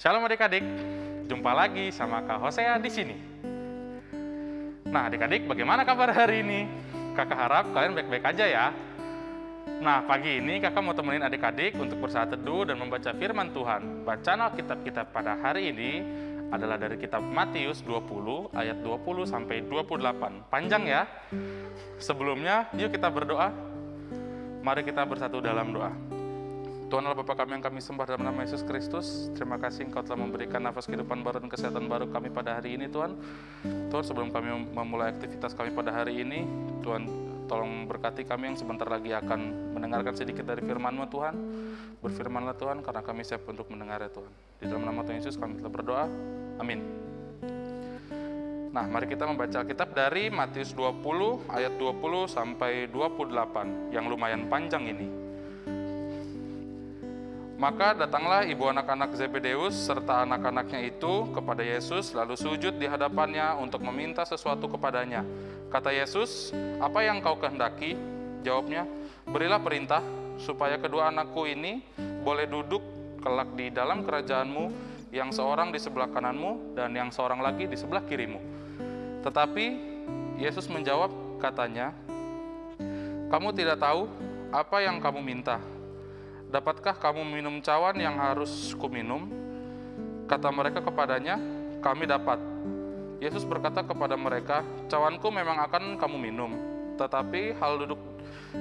Shalom adik-adik, jumpa lagi sama Kak Hosea di sini. Nah adik-adik bagaimana kabar hari ini? Kakak harap kalian baik-baik aja ya. Nah pagi ini kakak mau temenin adik-adik untuk bersaat teduh dan membaca firman Tuhan. Bacaan Alkitab kita pada hari ini adalah dari kitab Matius 20 ayat 20 sampai 28. Panjang ya. Sebelumnya yuk kita berdoa. Mari kita bersatu dalam doa. Tuhan Allah Bapa kami yang kami sembah dalam nama Yesus Kristus. Terima kasih Engkau telah memberikan nafas kehidupan baru dan kesehatan baru kami pada hari ini Tuhan. Tuhan sebelum kami memulai aktivitas kami pada hari ini, Tuhan tolong berkati kami yang sebentar lagi akan mendengarkan sedikit dari firman-Mu Tuhan. Berfirmanlah Tuhan karena kami siap untuk mendengar ya Tuhan. Di dalam nama Tuhan Yesus kami telah berdoa. Amin. Nah, mari kita membaca kitab dari Matius 20 ayat 20 sampai 28 yang lumayan panjang ini. Maka datanglah ibu anak-anak Zebedeus serta anak-anaknya itu kepada Yesus lalu sujud di hadapannya untuk meminta sesuatu kepadanya. Kata Yesus, "Apa yang kau kehendaki?" Jawabnya, "Berilah perintah supaya kedua anakku ini boleh duduk kelak di dalam kerajaanmu, yang seorang di sebelah kananmu dan yang seorang lagi di sebelah kirimu." Tetapi Yesus menjawab katanya, "Kamu tidak tahu apa yang kamu minta." Dapatkah kamu minum cawan yang harus kuminum? Kata mereka kepadanya, kami dapat. Yesus berkata kepada mereka, cawanku memang akan kamu minum, tetapi hal duduk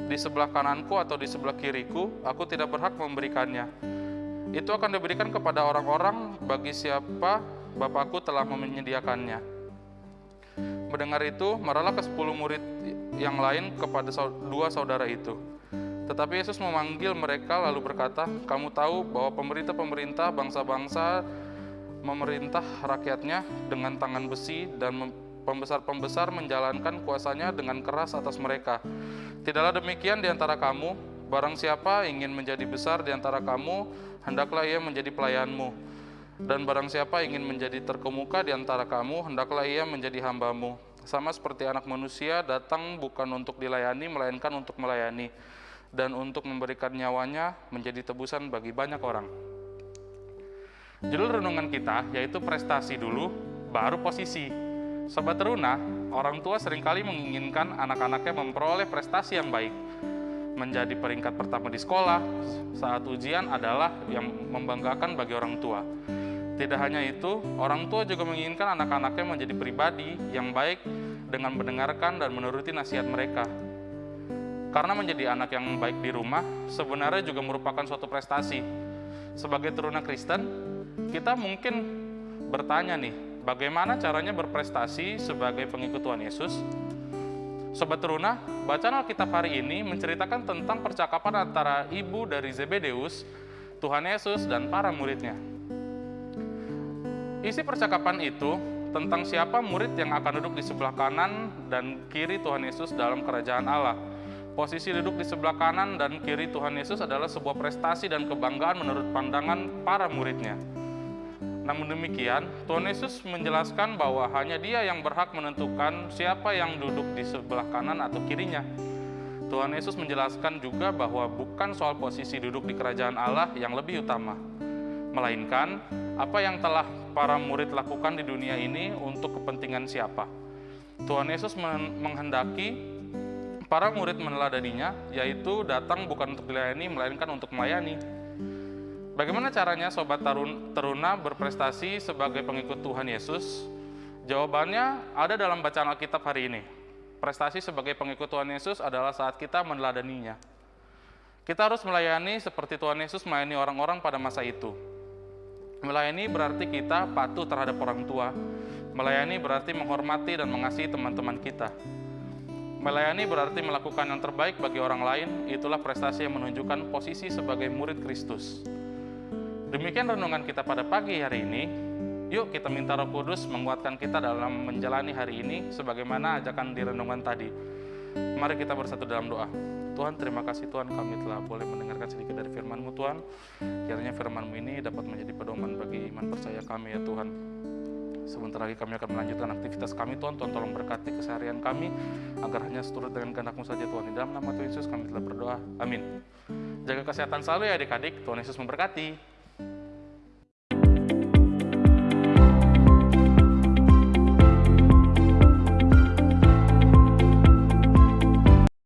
di sebelah kananku atau di sebelah kiriku, aku tidak berhak memberikannya. Itu akan diberikan kepada orang-orang bagi siapa Bapakku telah menyediakannya. Mendengar itu, marahlah ke sepuluh murid yang lain kepada dua saudara itu. Tetapi Yesus memanggil mereka lalu berkata, "Kamu tahu bahwa pemerintah-pemerintah bangsa-bangsa memerintah rakyatnya dengan tangan besi dan pembesar-pembesar menjalankan kuasanya dengan keras atas mereka. Tidaklah demikian di antara kamu, barang siapa ingin menjadi besar di antara kamu, hendaklah ia menjadi pelayanmu. Dan barang siapa ingin menjadi terkemuka di antara kamu, hendaklah ia menjadi hambamu. Sama seperti anak manusia datang bukan untuk dilayani, melainkan untuk melayani." Dan untuk memberikan nyawanya menjadi tebusan bagi banyak orang. Judul renungan kita yaitu prestasi dulu, baru posisi. Sobat teruna, orang tua sering kali menginginkan anak-anaknya memperoleh prestasi yang baik. Menjadi peringkat pertama di sekolah saat ujian adalah yang membanggakan bagi orang tua. Tidak hanya itu, orang tua juga menginginkan anak-anaknya menjadi pribadi yang baik dengan mendengarkan dan menuruti nasihat mereka karena menjadi anak yang baik di rumah sebenarnya juga merupakan suatu prestasi. Sebagai teruna Kristen, kita mungkin bertanya nih, bagaimana caranya berprestasi sebagai pengikut Tuhan Yesus? Sobat teruna, bacaan Alkitab hari ini menceritakan tentang percakapan antara ibu dari Zebedeus, Tuhan Yesus, dan para muridnya. Isi percakapan itu tentang siapa murid yang akan duduk di sebelah kanan dan kiri Tuhan Yesus dalam kerajaan Allah Posisi duduk di sebelah kanan dan kiri Tuhan Yesus adalah sebuah prestasi dan kebanggaan menurut pandangan para muridnya. Namun demikian, Tuhan Yesus menjelaskan bahwa hanya Dia yang berhak menentukan siapa yang duduk di sebelah kanan atau kirinya. Tuhan Yesus menjelaskan juga bahwa bukan soal posisi duduk di kerajaan Allah yang lebih utama, melainkan apa yang telah para murid lakukan di dunia ini untuk kepentingan siapa. Tuhan Yesus menghendaki Para murid meneladaninya, yaitu datang bukan untuk dilayani, melainkan untuk melayani. Bagaimana caranya sobat tarun, teruna berprestasi sebagai pengikut Tuhan Yesus? Jawabannya ada dalam bacaan Alkitab hari ini. Prestasi sebagai pengikut Tuhan Yesus adalah saat kita meneladaninya. Kita harus melayani seperti Tuhan Yesus melayani orang-orang pada masa itu. Melayani berarti kita patuh terhadap orang tua. Melayani berarti menghormati dan mengasihi teman-teman kita. Melayani berarti melakukan yang terbaik bagi orang lain, itulah prestasi yang menunjukkan posisi sebagai murid Kristus. Demikian renungan kita pada pagi hari ini. Yuk kita minta roh kudus menguatkan kita dalam menjalani hari ini sebagaimana ajakan di renungan tadi. Mari kita bersatu dalam doa. Tuhan, terima kasih Tuhan kami telah boleh mendengarkan sedikit dari firman-Mu Tuhan. Kiranya firman-Mu ini dapat menjadi pedoman bagi iman percaya kami ya Tuhan. Sebentar lagi kami akan melanjutkan aktivitas kami Tuhan. Tuhan tolong berkati keseharian kami agar hanya seturut dengan kehendak-Mu saja Tuhan. Di dalam nama Tuhan Yesus kami telah berdoa. Amin. Jaga kesehatan selalu ya adik-adik. Tuhan Yesus memberkati.